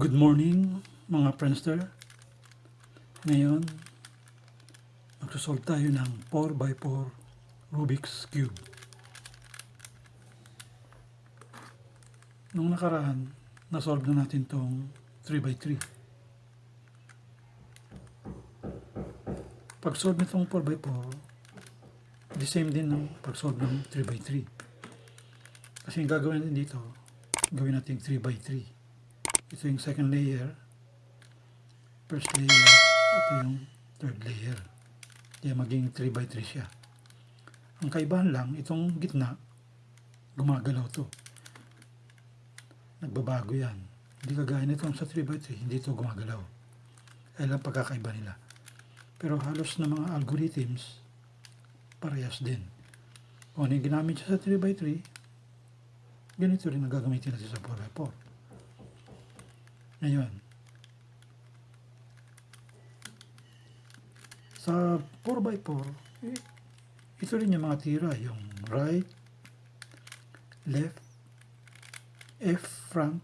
Good morning mga Friendster. Ngayon, magsasolve tayo ng 4x4 Rubik's Cube. Nung nakaraan, nasolve na natin tong 3x3. Pag-solve nitong 4x4, the same din ng pag-solve ng 3x3. Kasi yung gagawin natin dito, gawin natin 3x3. Ito yung second layer, first layer, ito yung third layer. Kaya maging 3 by 3 siya. Ang kaibahan lang, itong gitna, gumagalaw to. Nagbabago yan. Hindi kagaya nitong sa 3 by 3, hindi to gumagalaw. Kaya lang pagkakaiba nila. Pero halos na mga algorithms, parehas din. Kung ano yung ginamit siya sa 3 by 3, ganito rin ang gagamitin natin sa 4 by 4. Ngayon, sa 4x4, eh, ito rin yung mga tira, yung right, left, F front,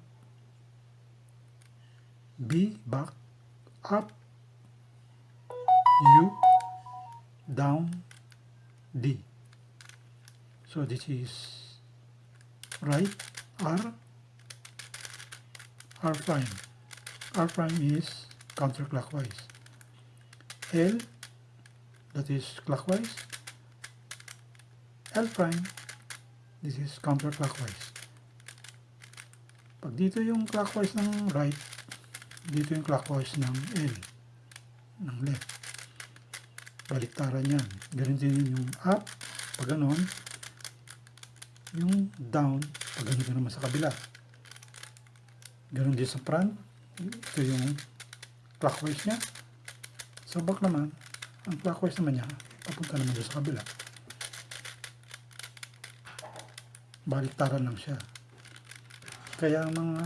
B back, up, U, down, D. So this is right, R, R prime. R prime is counterclockwise. L, that is clockwise. L prime, this is counterclockwise. Pag dito yung clockwise ng right, dito yung clockwise ng L, ng left. Baliktaran yan. Ganun din yung up, pag ganon, yung down, pag ganito naman sa kabila. Ganon din sa front, ito yung clockwise niya. Sa back naman, ang clockwise naman niya, papunta naman sa kabila. Baliktaran lang siya. Kaya ang mga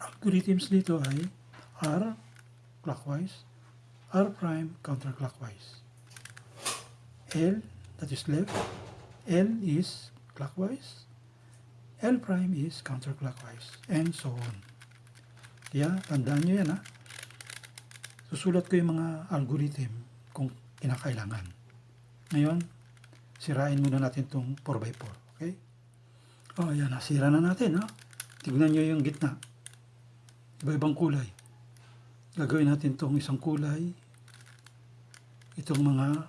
algorithms dito ay R clockwise, R prime counterclockwise. L, that is left, L is clockwise, L prime is counterclockwise, and so on. Kaya, tandaan nyo yan ha. Susulat ko yung mga algorithm kung kinakailangan. Ngayon, sirain muna natin itong 4x4. Okay? O, oh, yan. Nasira na natin ha. Tignan nyo yung gitna. Iba-ibang kulay. Gagawin natin itong isang kulay. Itong mga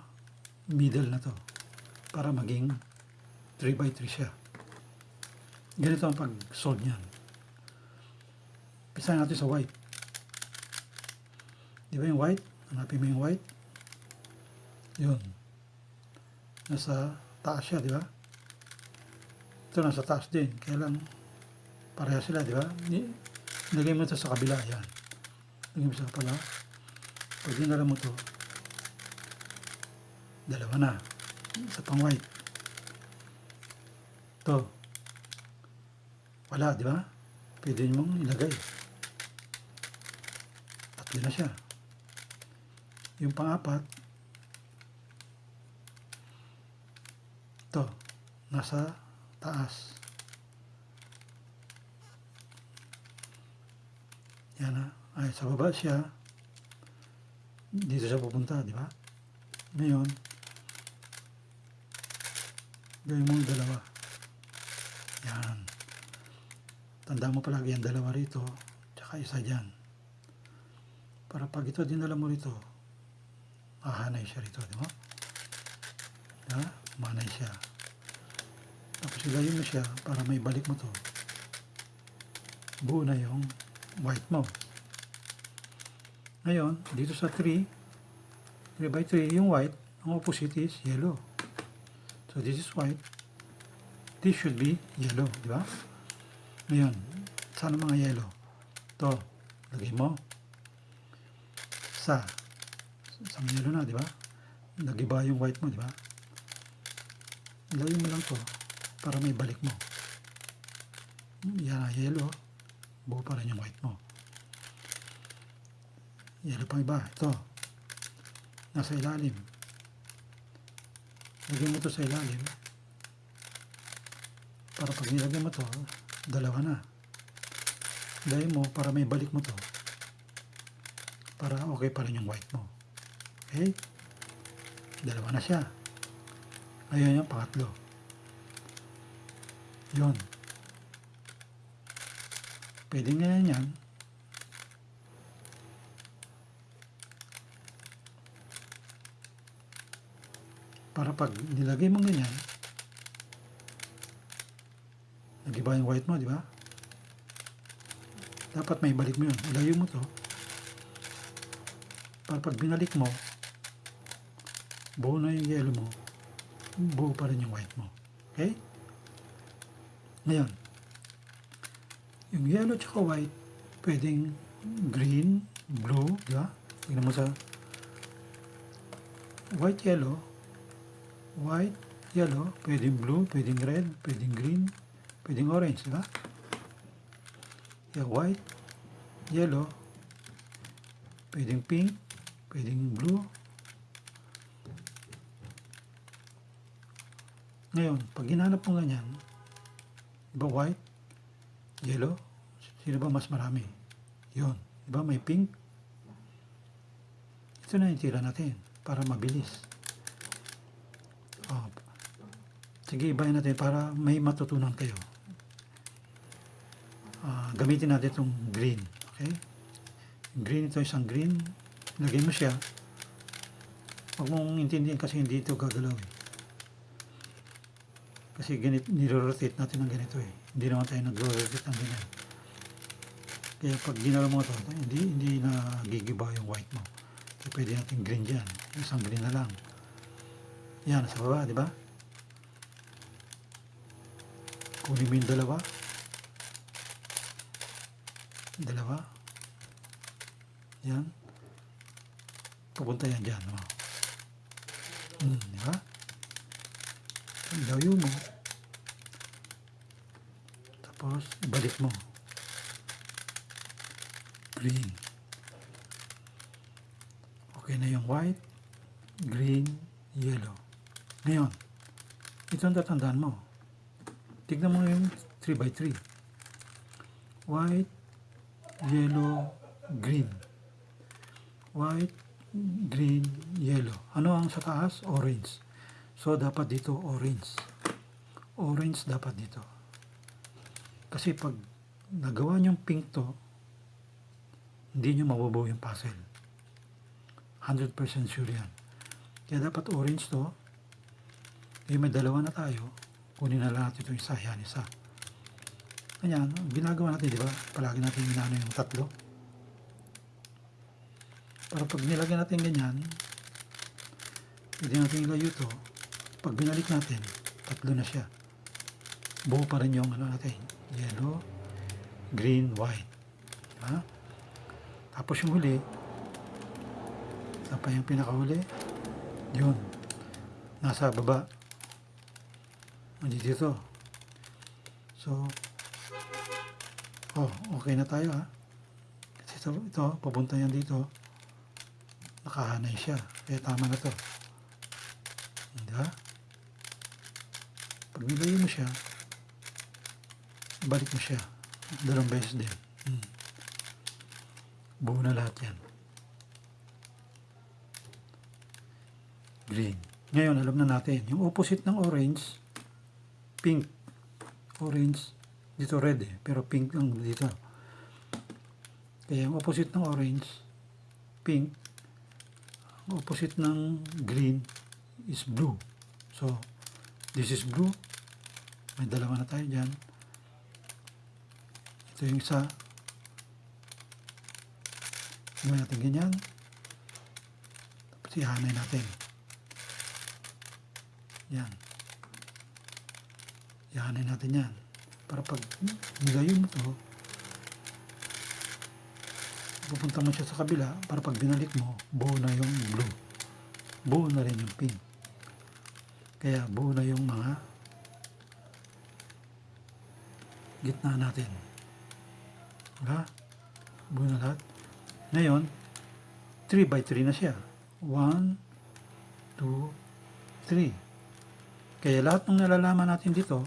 middle na to. Para maging 3x3 siya. Ganito ang pag-solve niyan. Pisahin natin sa white. Di ba yung white? Hanapin mo yung white. Yun. Nasa taas siya, di ba? Ito nasa taas din. Kaya lang, pareha sila, di ba? Nilagay mo ito sa kabila, yan. Nilagay mo sa kabila. Pag dinala mo ito, dalawa na. Sa pang white. Ito. Wala, di ba? Pwede mong ilagay. Tatlo na siya. Yung pang-apat, ito, nasa taas. Yan na. Ay, sa baba siya. Dito siya pupunta, di ba? Ngayon, gawin mo yung dalawa. Yan. Tanda mo palagi ang dalawa rito, tsaka isa dyan. Para pag ito dinala mo rito, hahanay siya rito, di ba? Ha? Manay siya. Tapos ilayin mo siya para may balik mo to. Buo na yung white mo. Ngayon, dito sa 3, 3 by 3, yung white, ang opposite is yellow. So this is white. This should be yellow, di ba? Ngayon, sana mga yellow. To, lagay mo. Sa, isang yellow na, di ba? Nagiba yung white mo, di ba? Lagay mo lang to para may balik mo. Yan na, yellow. Buo pa rin yung white mo. Yellow pang iba. Ito. Nasa ilalim. Lagay mo to sa ilalim. Para pag nilagay mo to, dalawa na. Dahil mo para may balik mo to. Para okay pa rin yung white mo. Okay? Dalawa na siya. Ngayon yung pangatlo. Yun. Pwede nga yan. Para pag nilagay mo ganyan, nag-iba yung white mo, di ba? Dapat may balik mo yun. Ilayo mo to. Para pag binalik mo, buo na yung yellow mo, buo pa rin yung white mo. Okay? Ngayon, yung yellow tsaka white, pwedeng green, blue, di ba? Tingnan mo sa white, yellow, white, yellow, pwedeng blue, pwedeng red, pwedeng green, pwedeng orange, di ba? Yung white, yellow, pwedeng pink, pwedeng blue. Ngayon, pag ginanap mo ganyan, di ba white, yellow, sino ba mas marami? Yun, di ba may pink? Ito na yung tira natin para mabilis. Oh, sige, ibahin natin para may matutunan kayo. Ah, gamitin natin itong green. Okay? Green ito isang green. Lagay mo siya. Huwag mong intindihan kasi hindi ito gagalaw eh. Kasi ganit, niro-rotate natin ng ganito eh. Hindi naman tayo nag-rotate ng ganyan. Kaya pag ginalaw mo ito, hindi, hindi na gigiba yung white mo. Kaya pwede natin green dyan. Isang green na lang. Yan, sa baba, di ba? Kunin mo yung dalawa. Dalawa. Yan. Pupunta yan dyan. Oh. Hmm, di ba? Ilayo mo. Tapos, ibalik mo. Green. Okay na yung white, green, yellow. Ngayon, ito ang tatandaan mo. Tignan mo yung 3 by 3 White, yellow, green. White, green, yellow. Ano ang sa taas? Orange. So, dapat dito orange. Orange dapat dito. Kasi pag nagawa niyong pink to, hindi niyo mabubuo yung puzzle. 100% sure yan. Kaya dapat orange to. Eh, may dalawa na tayo. Kunin na lang natin ito isa, yan isa. Ganyan, ginagawa natin, di ba? Palagi natin ginano yung tatlo. Para pag nilagyan natin ganyan, pwede natin ilayo to. Pag binalik natin, tatlo na siya. Buo pa rin yung ano natin. Yellow, green, white. Diba? Tapos yung huli, pa yung pinakahuli. Yun. Nasa baba. Nandito ito. So, oh, okay na tayo ha. Kasi ito, ito papunta yan dito. Nakahanay siya. Kaya tama na to. Di ba? Pag nilayo mo siya, balik mo siya. Dalawang beses din. Hmm. Buo na lahat yan. Green. Ngayon, alam na natin. Yung opposite ng orange, pink. Orange, dito red eh. Pero pink ang dito. Kaya yung opposite ng orange, pink. Opposite ng green is blue. So, this is blue. May dalawa na tayo dyan. Ito yung isa. Gawin natin ganyan. Tapos ihanay natin. Yan. Ihanay natin yan. Para pag nilayo mo to, pupunta mo siya sa kabila para pag binalik mo, buo na yung blue. Buo na rin yung pink. Kaya buo na yung mga gitna natin. Wala? Buo na lahat. Ngayon, 3 by 3 na siya. 1, 2, 3. Kaya lahat ng nalalaman natin dito,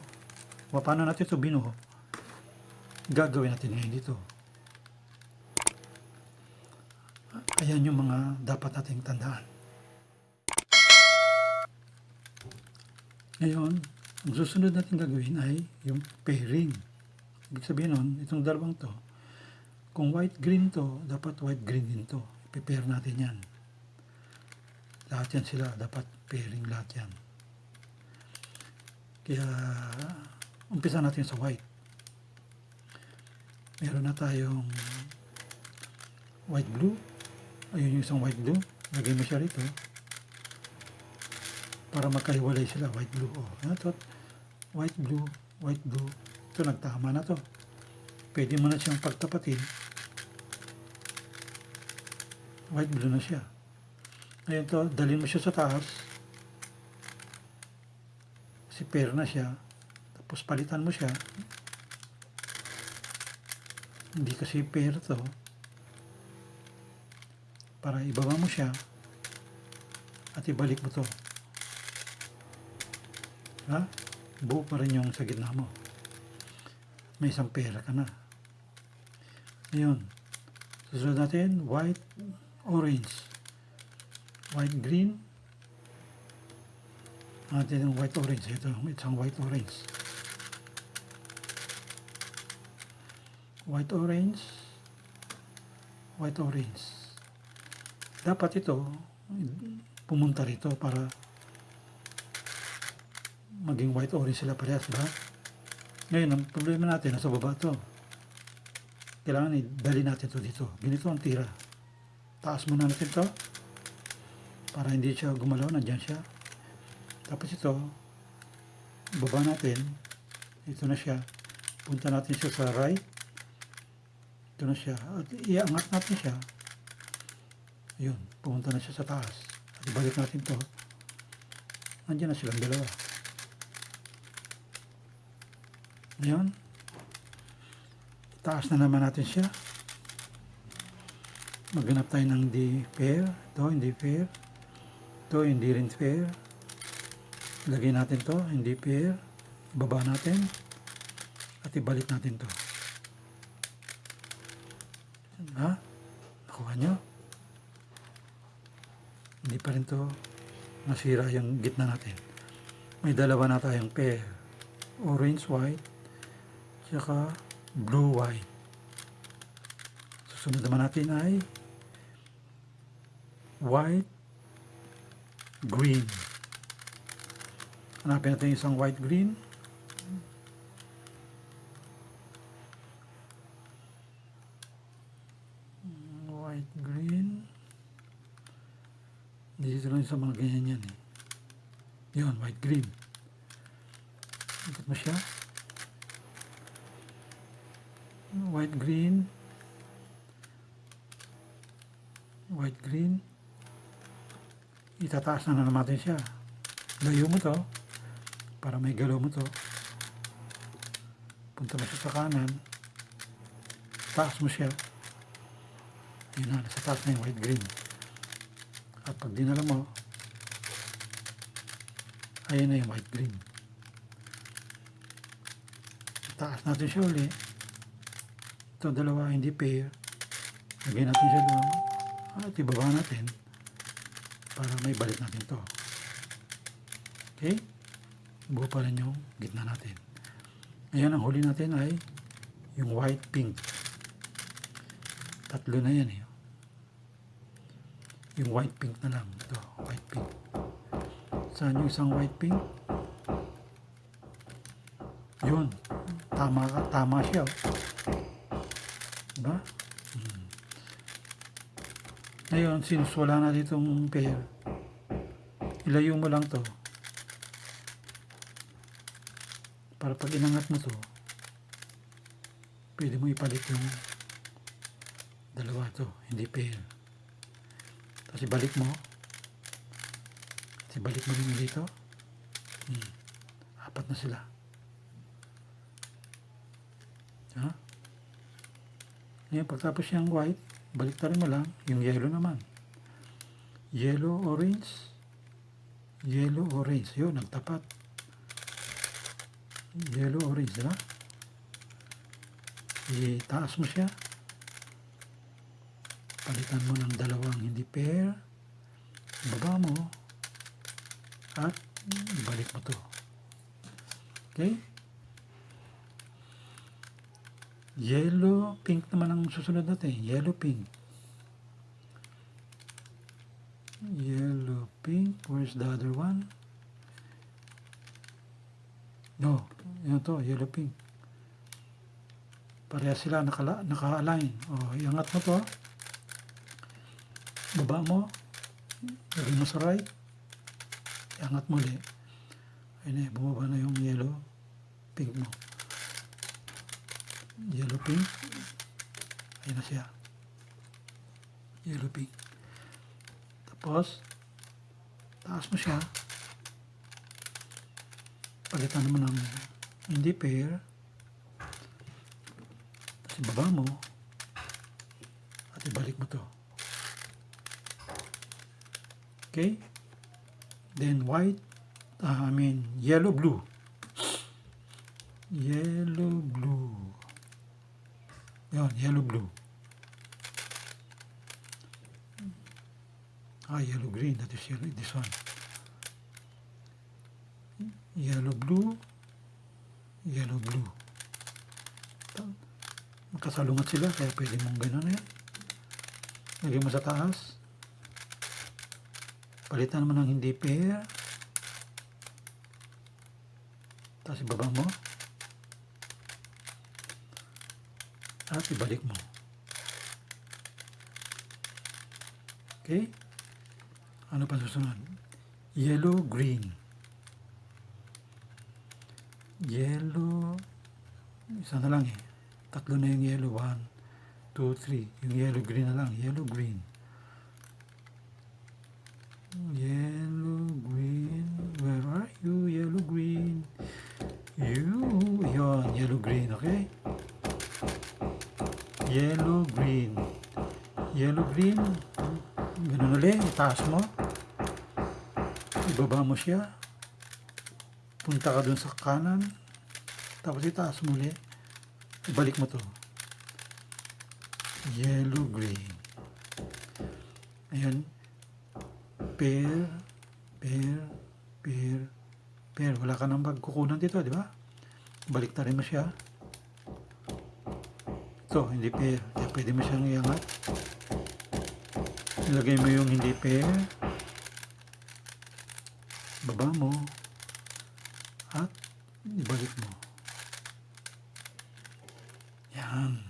paano natin ito binuho, gagawin natin ngayon dito. Ayan yung mga dapat nating tandaan. Ngayon, ang susunod natin gagawin ay yung pairing. Ibig sabihin nun, itong dalawang to, kung white-green to, dapat white-green din to. I-pair natin yan. Lahat yan sila, dapat pairing lahat yan. Kaya, umpisa natin sa white. Meron na tayong white-blue. Ayun yung isang white-blue. Lagay mo siya rito. Para magkahiwalay sila, white-blue. Oh, ano to? White-blue, white-blue. Ito, nagtama na to. Pwede mo na siyang pagtapatin. White-blue na siya. Ngayon to, dalhin mo siya sa taas. Si pair na siya. Tapos palitan mo siya. Hindi kasi pair to. Para ibaba mo siya. At ibalik mo to. Ha? Buo pa rin yung sa gitna mo. May isang pair ka na. Ngayon. Susunod natin, white, orange. White, green. Natin yung white, orange. Ito, isang white, orange. White, orange. White, orange. Dapat ito, pumunta rito para maging white, orange sila parehas, ba? Ngayon, ang problema natin, nasa baba to. Kailangan i-dali natin to dito. Ganito ang tira. Taas muna natin to para hindi siya gumalaw, nandyan siya. Tapos ito, baba natin, ito na siya. Punta natin siya sa right. Ito na siya. At iangat natin siya. Yun, pumunta na siya sa taas. At ibalik natin to. Nandyan na silang dalawa. Ngayon, taas na naman natin siya. Maghanap tayo ng hindi pair. Ito, hindi pair. Ito, hindi rin pair. Lagay natin to, hindi pair. Baba natin. At ibalik natin to. Ha? Nakuha nyo? Hindi pa rin to nasira yung gitna natin. May dalawa na tayong pair. Orange, white. Tsaka blue, white. Susunod naman natin ay white, green. Hanapin natin isang white, green. White, green. Dito lang sa mga ganyan yan eh. Yun, white, green. Ikot mo siya. White, green. White, green. Itataas na naman natin siya. Layo mo to. Para may galaw mo to. Punta mo siya sa kanan. Taas mo siya. Yun na, nasa taas na yung white, green. At pag dinala mo, ayan na yung white, green. Taas natin siya uli. Ito dalawa hindi pair. Lagyan natin siya doon. At ibaba natin para may balik natin to. Okay? Buo pa rin yung gitna natin. Ngayon, ang huli natin ay yung white pink. Tatlo na yan eh. Yung white pink na lang. Ito, white pink. Saan yung isang white pink? Yun. Tama. Tama siya. oh. Diba? Hmm. Ngayon, since wala na ditong pair, ilayo mo lang to. Para pag inangat mo to, pwede mo ipalit yung dalawa to, hindi pair. Tapos ibalik mo. Ibalik mo rin dito. Hmm. Apat na sila. Ha? Ngayon, pagtapos yung white, balik rin mo lang yung yellow naman. Yellow, orange. Yellow, orange. Yun, nagtapat. Yellow, orange, diba? Itaas mo siya. Palitan mo ng dalawang hindi pair. Baba mo. At ibalik mo to. Okay? Yellow, pink naman ang susunod natin. Yellow, pink. Yellow, pink. Where's the other one? No, yun to, yellow, pink. Pareha sila naka-align. O, iangat mo to. Baba mo. Lagay mo sa right. Iangat mo ulit. Ayun eh, bumaba na yung yellow, pink mo. Yellow, pink. Ayun na siya. Yellow, pink. Tapos, taas mo siya. Palitan mo ng hindi pair. Tapos ibaba mo. At ibalik mo to. Okay? Then white, ah, I mean yellow blue. Yellow blue. Yan, yellow blue. Ah, yellow green. That is yellow, this one. Yellow blue. Yellow blue. Magkasalungat sila kaya pwede mong ganun yan. Lagay mo sa taas. Palitan mo ng hindi pair. Tapos ibaba mo. At ibalik mo. Okay? Ano pa susunod? Yellow, green. Yellow. Isa na lang eh. Tatlo na yung yellow. One, two, three. Yung yellow, green na lang. Yellow, green. Yellow, green. Where are you? Yellow, green. You. Yon, yellow, green. Okay? Yellow, green. Yellow, green. Ganun ulit. Itaas mo. Ibaba mo siya. Punta ka dun sa kanan. Tapos itaas mo ulit. Ibalik mo to. Yellow, green. Ayan. Pair, pair, pair, pair. Wala ka nang magkukunan dito, di ba? Balik na rin mo siya. Ito, hindi pair. Kaya pwede mo siyang iangat. Ilagay mo yung hindi pair. Baba mo. At ibalik mo. Yan.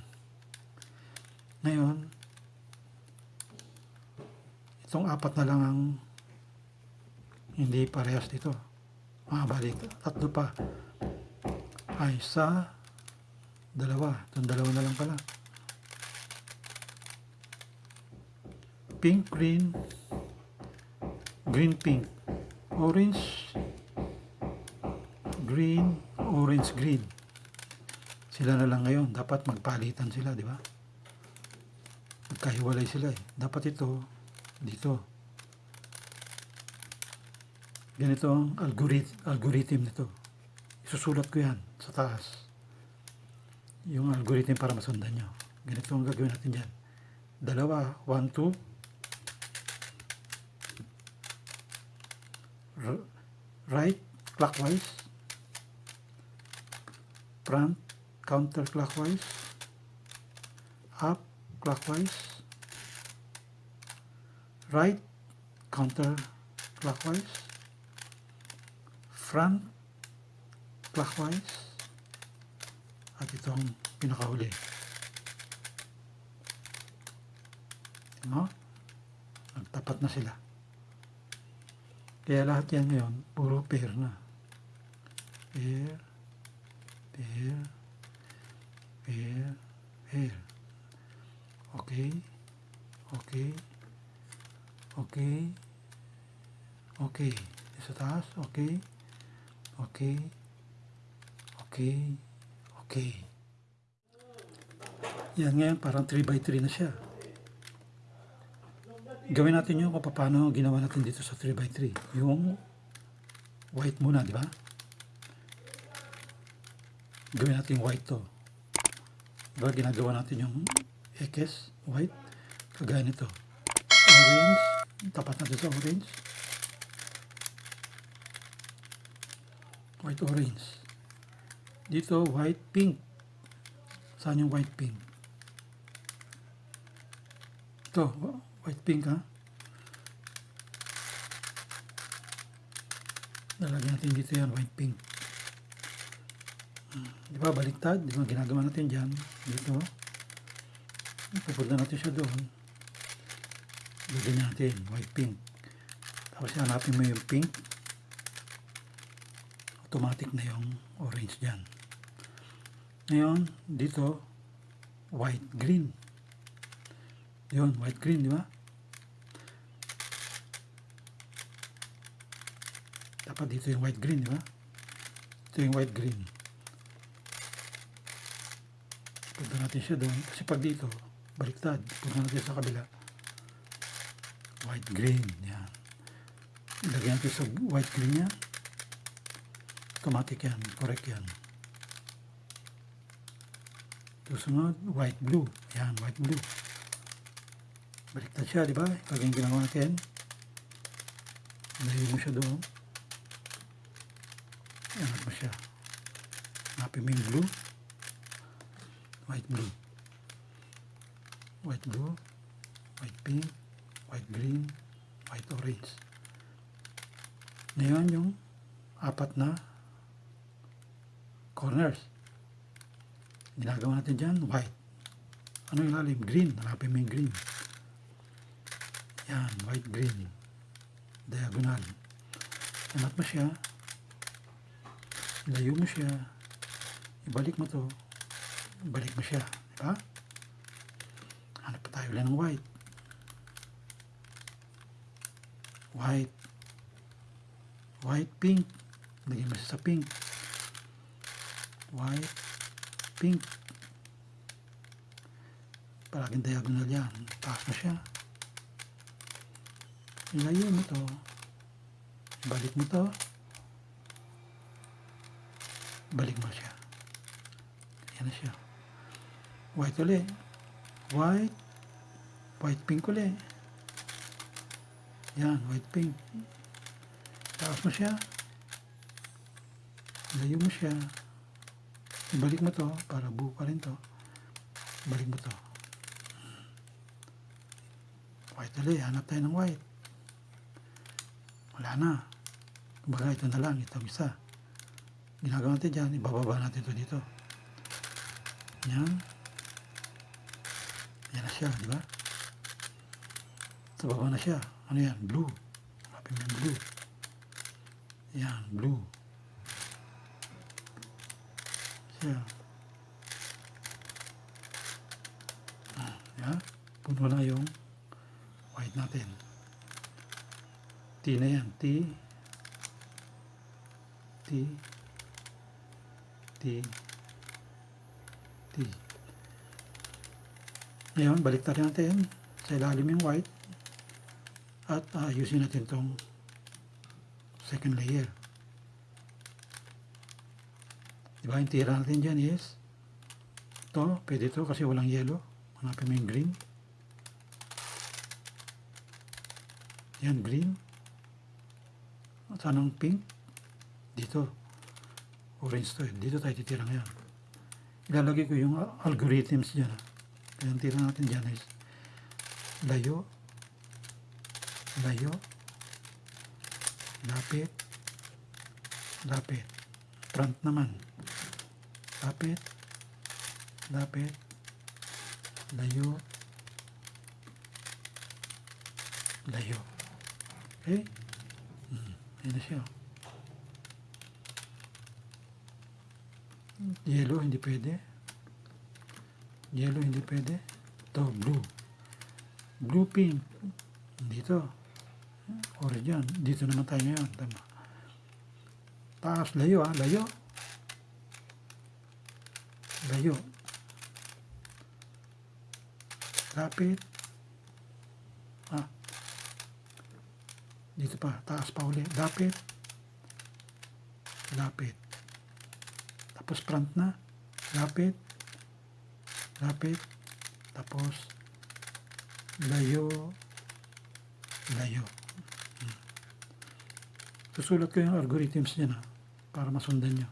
Ngayon, itong apat na lang ang hindi parehas dito. Ah, balik. Tatlo pa. Ay, isa, dalawa. Itong dalawa na lang pala. Pink, green, green, pink, orange, green, orange, green. Sila na lang ngayon. Dapat magpalitan sila, di ba? Magkahiwalay sila eh. Dapat ito, dito. Ganito ang algorithm, algorithm nito. Isusulat ko yan sa taas. Yung algorithm para masundan nyo. Ganito ang gagawin natin dyan. Dalawa, one, two. R- right, clockwise. Front, counterclockwise. Up, clockwise. Right, counter clockwise Front, clockwise. At itong pinakahuli. No? Nagtapat na sila. Kaya lahat yan ngayon, puro pair na. Pair, pair, pair, pair. Okay, okay, okay, okay. Sa taas, okay, okay, okay, okay. Yan ngayon, parang 3 by 3 na siya. Gawin natin yung kung paano ginawa natin dito sa 3 by 3 Yung white muna, di ba? Gawin natin white to. Diba ginagawa natin yung X, white. Kagaya nito. Orange. Tapat natin sa orange. White orange. Dito, white pink. Saan yung white pink? Ito, white pink ha. Lalagyan natin dito yan, white pink. Hmm, Di ba, baliktad? Di ba, ginagawa natin dyan. Dito. Pupunta natin siya doon. Lagyan natin, white pink. Tapos hanapin mo yung pink. Automatic na yung orange dyan. Ngayon, dito, white green. Yun, white green, di ba? Dapat dito yung white green, di ba? Ito yung white green. Punta natin siya doon. Kasi pag dito, baliktad. Punta natin sa kabila. White green, yan. Ilagay natin sa white green yan. Automatic yan, correct yan. Susunod, white blue. Yan, white blue. Baliktad siya, di ba? Pag yung ginawa natin, layo mo siya doon. Angat mo blue. White blue. White blue. White pink. White green. White orange. Ngayon yung apat na corners. Ginagawa natin dyan, white. Ano yung lalim? Green. Hanapin mo yung green. Yan, white green. Diagonal. Hanap mo siya. Layo mo siya. Ibalik mo to. Ibalik mo siya. Di ba? Hanap pa tayo ulit ng white. White. White, pink. Lagyan mo sa pink. White, pink. Palaging diagonal yan. Taas mo siya. Ilayo mo to. Balik mo to. Balik mo siya. Yan na siya. White uli. White. White pink uli. Yan, white pink. Taas mo siya. Ilayo mo siya. Ibalik mo to para buo pa rin to. Balik mo to. White uli. Hanap tayo ng white. Wala na. Kumbaga ito na lang. Ito isa. Ginagawa natin dyan. Ibababa natin ito dito. Yan. Yan na siya. Di ba? Sa baba na siya. Ano yan? Blue. Hanapin mo yung blue. Yan. Blue. Siya. Ah, yan. Puno na yung white natin. T na yan. T. T. T. T. Ngayon, baliktad natin sa ilalim yung white at ayusin natin tong second layer. Diba, yung tira natin dyan is to, pwede to kasi walang yellow. Hanapin mo yung green. Yan, green. At anong pink? Dito. Orange to. Dito tayo titira ngayon. Ilalagay ko yung uh, algorithms dyan. ah. Kaya ang tira natin dyan is layo, layo, lapit, lapit. Front naman. Lapit, lapit, layo, layo. Okay? Hmm. Ayan na siya. Yellow, hindi pwede. Yellow, hindi pwede. Ito, blue. Blue, pink. Dito. Yan. Dito naman tayo ngayon. Tama. Taas, layo ah. Layo. Layo. Lapit. Ah. Dito pa. Taas pa uli. Lapit. Lapit. Tapos front na. Lapit. Lapit. Tapos layo, layo. Susulat ko yung algorithms niya na para masundan nyo.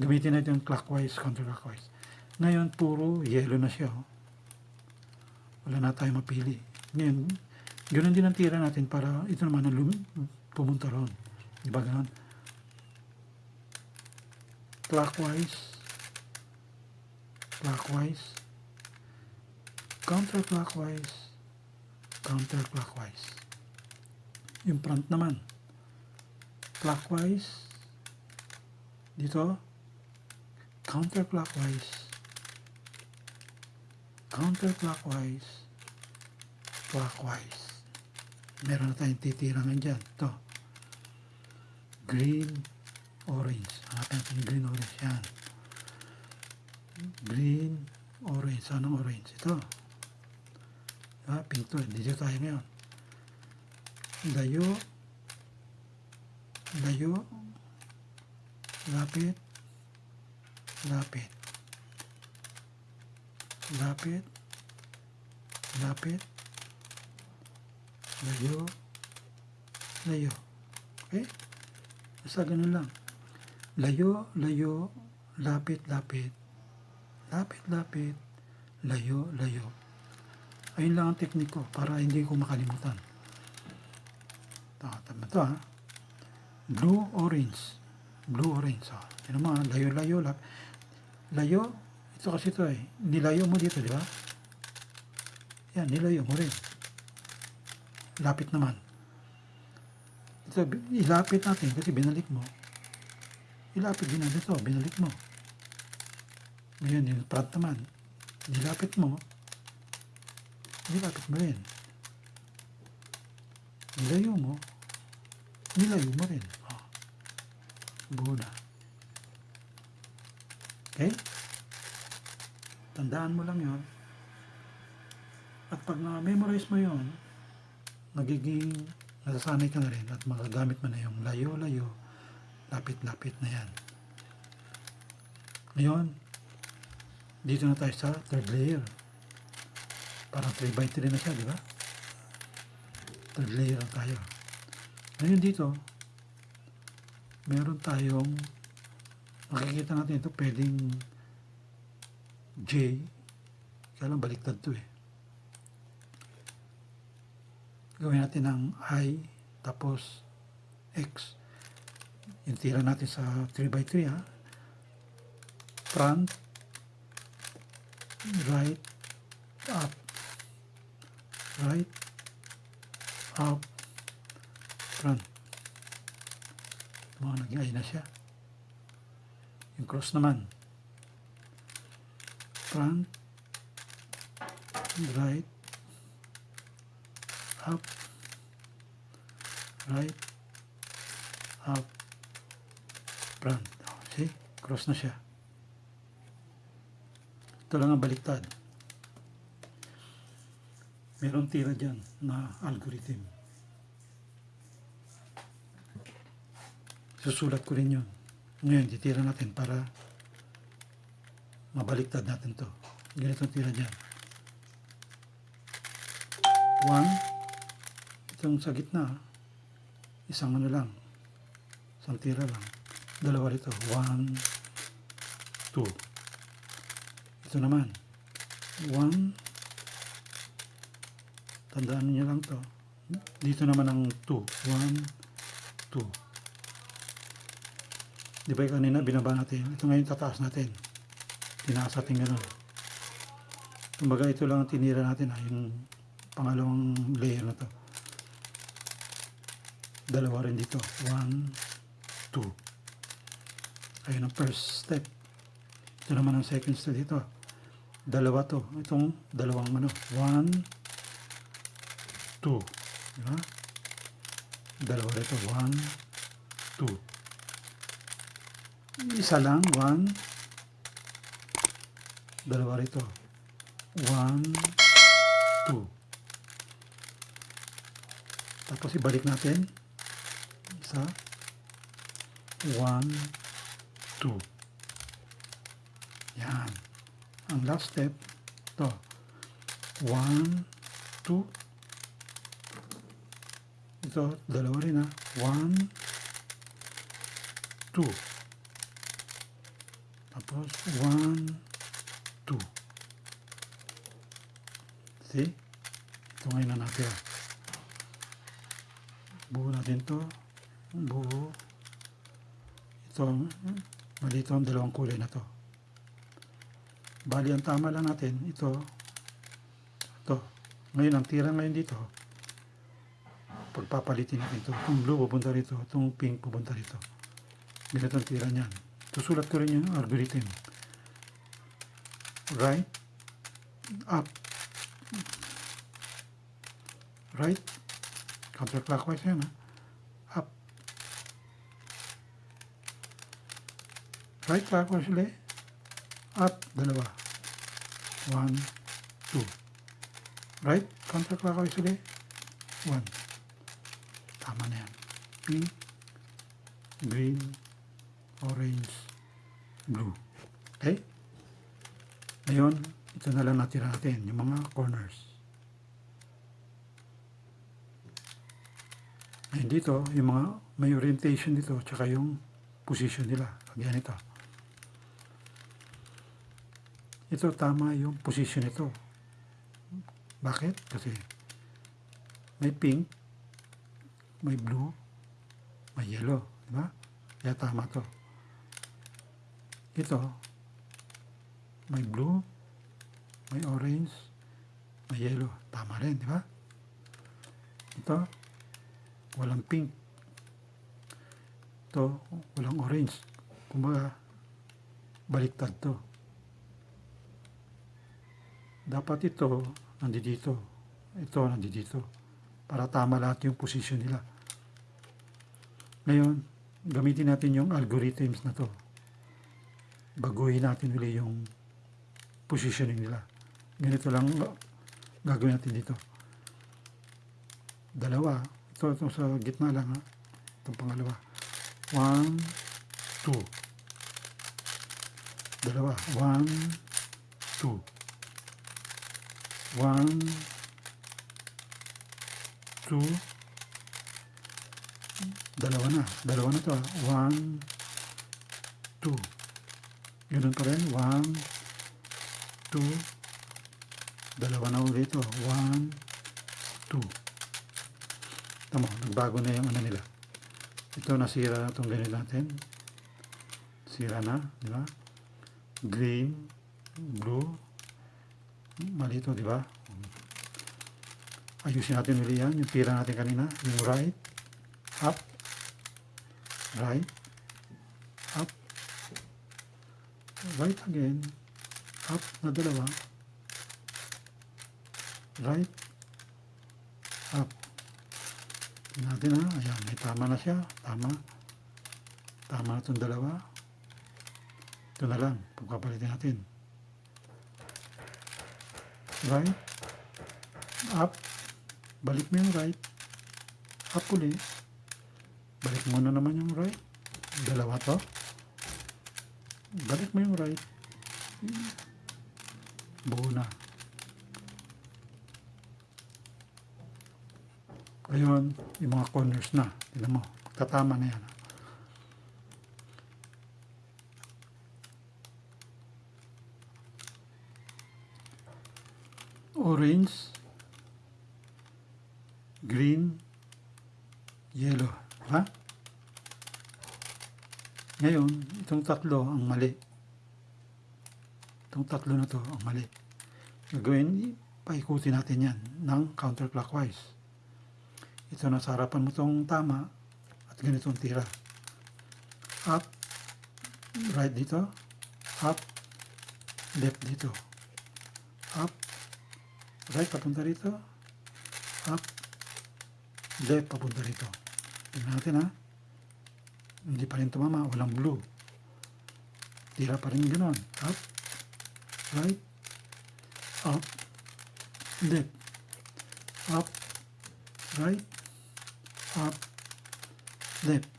Gamitin natin yung clockwise, counterclockwise. Ngayon, puro yellow na siya. oh. Wala na tayo mapili. Ngayon, ganoon din ang tira natin para ito naman ang pumunta roon. Di ba? Clockwise, clockwise, counterclockwise, counterclockwise. Yung front naman, clockwise, dito, counterclockwise, counterclockwise, clockwise. Meron na tayong titirangan dyan. Ito. Green, orange. Hanapin natin green, orange. Yan. Green, orange. Saan ang orange? Ito. Ah, pink to. Dito tayo ngayon. Layo. Layo. Lapit. Lapit. Lapit. Lapit. Layo. Layo. Okay? Basta ganun lang. Layo, layo, lapit, lapit. Lapit, lapit. Layo, layo. Ayun lang ang teknik ko para hindi ko makalimutan. Ito, tama to ha. Blue, orange. Blue, orange. So, yun mga layo, layo, lap. Layo, ito kasi ito eh. Nilayo mo dito, di ba? Yan, nilayo mo rin. Lapit naman. Ito, ilapit natin kasi binalik mo. Ilapit din natin ito, binalik mo. Ngayon, yung front naman. Nilapit mo. Nilapit mo rin. Nilayo mo. Nilayo mo rin. Oh. Buo na. Okay? Tandaan mo lang yon. At pag na-memorize mo yon, nagiging nasasanay ka na rin at magagamit mo na yung layo-layo, lapit-lapit na yan. Ngayon, dito na tayo sa third layer. Parang 3 by 3 na siya, di ba? Third layer na tayo. Ngayon dito, meron tayong makikita natin ito pwedeng J. Kaya lang baliktad to eh. Gawin natin ng I tapos X. Yung tira natin sa 3x3 ha? Front right up. Right up front mga naging I na siya. Yung cross naman. Front. Right. Up. Right. Up. Front. Oh, see? Cross na siya. Ito lang ang baliktad. Meron tira dyan na algorithm susulat ko rin yun. Ngayon titira natin para mabaliktad natin to. Ganito tira dyan. 1 itong sa gitna isang ano lang. Isang tira lang. Dalawa rito. 1 2 ito naman. 1 tandaan niyo lang to. Dito naman ang 2 1 2 di ba yung kanina binaba natin? Ito ngayon tataas natin. Tinaas natin ganun. Kumbaga ito lang ang tinira natin ha, yung pangalawang layer na to. Dalawa rin dito. 1 2 ayun ang first step. Ito naman ang second step dito. Dalawa to. Itong dalawang ano. 1 2 diba? dalawa rito. 1 2 isa lang 1 dalawa rito. 1 2 tapos ibalik natin. Isa. 1 2 yan. Ang last step to. 1 2 ito dalawa rin ha. 1 2 Dos, one, two. See? Ito ngayon na natin. Buo natin to. Buo. Ito, mali ito ang dalawang kulay na to. Bali, ang tama lang natin, ito. Ito. Ngayon, ang tira ngayon dito, pagpapalitin natin ito. Itong blue pupunta rito, itong pink pupunta rito. Ganito ang tira niyan. Susulat ko rin yung algorithm. Right, up, right, counterclockwise yan ha. Up, right clockwise ulit. Up, dalawa. One, two. Right, counterclockwise ulit. One. Tama na yan. Pink, green, orange, blue. Okay? Ngayon, ito na lang natira natin, yung mga corners. Ngayon dito, yung mga may orientation dito, tsaka yung position nila. Kagaya nito. Ito tama yung position nito. Bakit? Kasi may pink, may blue, may yellow. Di ba? Kaya tama to. Ito, may blue, may orange, may yellow. Tama rin, di ba? Ito, walang pink. Ito, walang orange. Kumbaga, baliktad to. Dapat ito, nandito. Ito, nandito. Para tama lahat yung position nila. Ngayon, gamitin natin yung algorithms na to. Baguhin natin uli yung positioning nila. Ganito lang gagawin natin dito. Dalawa. Ito, ito sa gitna lang ha. Itong pangalawa. One, two. Dalawa. One, two. One, two. Dalawa na. Dalawa na to. ha. One, two. Ganun pa rin. One, two. Dalawa na ulit ito. One, two. Tama, nagbago na yung ano nila. Ito nasira na itong ganito natin. Sira na, di ba? Green, blue. Mali ito, di ba? Ayusin natin ulit yan. Yung tira natin kanina. Yung right, up, right, up, right again, up na dalawa, right, up. Tingnan natin ha, ayan, may tama na siya, tama, tama itong dalawa, ito na lang, pagpapalitin natin, right, up, balik mo yung right, up ulit, balik mo na naman yung right, dalawa to, balik mo yung right, buo na. Ayun, yung mga corners na. Tignan mo, tatama na yan. Orange, green, yellow. Ha? Ngayon, itong tatlo ang mali. Itong tatlo na to ang mali. Gagawin, paikutin natin yan ng counterclockwise. Ito na sa harapan mo itong tama at ganitong tira. Up, right dito, up, left dito. Up, right papunta rito, up, left papunta rito. Tingnan natin ha. Hindi pa rin tumama, walang blue. Tira pa rin gano'n. Up, right, up, left, up, right, up, left.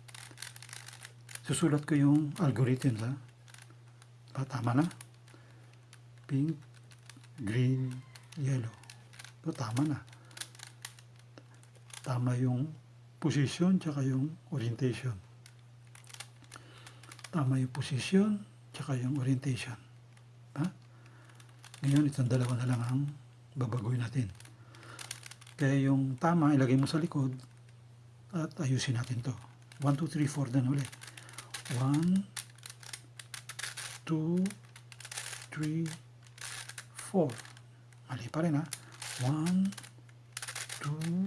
Susulat ko yung algorithm ha. Ah, tama na. Pink, green, yellow. So, tama na. Tama yung position tsaka yung orientation. Tama yung position tsaka yung orientation. Ha? Ngayon, itong dalawa na lang ang babagoy natin. Kaya yung tama, ilagay mo sa likod at ayusin natin to. 1, 2, 3, 4 na ulit. 1, 2, 3, 4. Mali pa rin ha. 1, 2,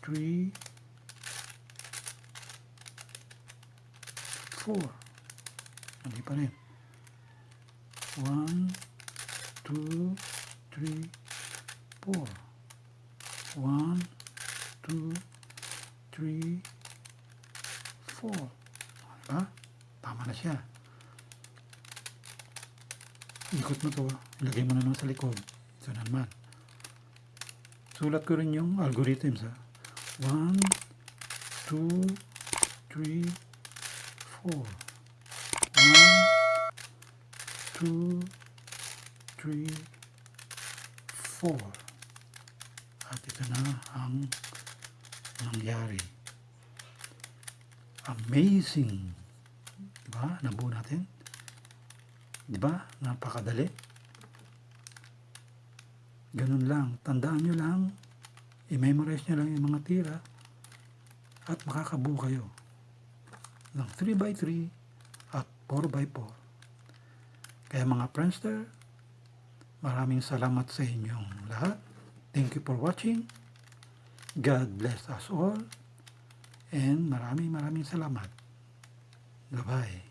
3, 4. Mali pa rin. 1, 2, 3, 4. 1, 2, 3, 4. Diba? Tama na siya. Ikot mo to. Ilagay mo na naman sa likod. Na naman. Sulat ko rin yung algorithms ha. 1, 2, 3, 4. 1, 2, 3, 4. At ito na ang nangyari. Amazing. Diba? Nabuo natin. Diba? Napakadali. Ganun lang. Tandaan nyo lang. I-memorize nyo lang yung mga tira. At makakabuo kayo. Ng 3x3 at 4x4. Kaya mga Friendster, maraming salamat sa inyong lahat. Thank you for watching. God bless us all. And maraming maraming salamat. Bye-bye.